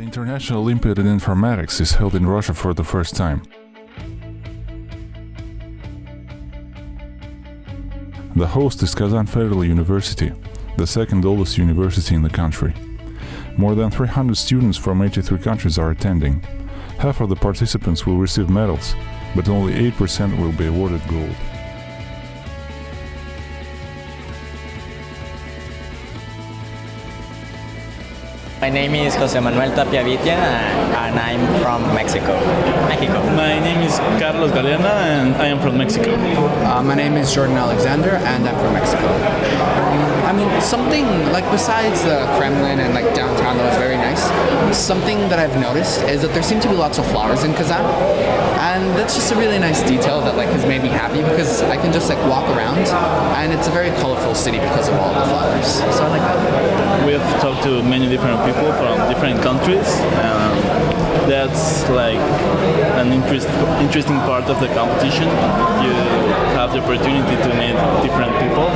International Olympiad in Informatics is held in Russia for the first time. The host is Kazan Federal University, the second oldest university in the country. More than 300 students from 83 countries are attending. Half of the participants will receive medals, but only 8% will be awarded gold. My name is Jose Manuel Tapia Vitia and I'm from Mexico. Mexico. My name is Carlos Galeana and I am from Mexico. Uh, my name is Jordan Alexander and I'm from Mexico. I mean, something like besides the Kremlin and like downtown that was very nice, something that I've noticed is that there seem to be lots of flowers in Kazan. And that's just a really nice detail that like has made me happy because I can just like walk around and it's a very colorful city because of all the flowers. So I like that. Have talked to many different people from different countries. Um, that's like an interest, interesting part of the competition. You have the opportunity to meet different people.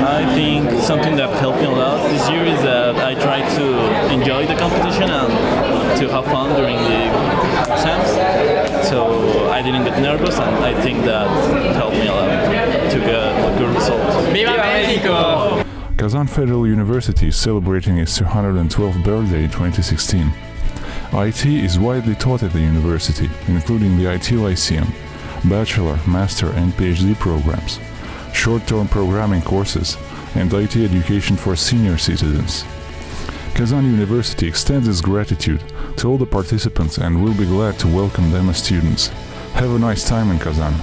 I think something that helped me a lot this year is that I try to enjoy the competition and to have fun during the exams. So I didn't get nervous and I think that helped me a lot to get a good result. Viva Mexico! Kazan Federal University is celebrating its 212th birthday in 2016. IT is widely taught at the university, including the IT Lyceum, bachelor, master and PhD programs, short-term programming courses, and IT education for senior citizens. Kazan University extends its gratitude to all the participants and will be glad to welcome them as students. Have a nice time in Kazan.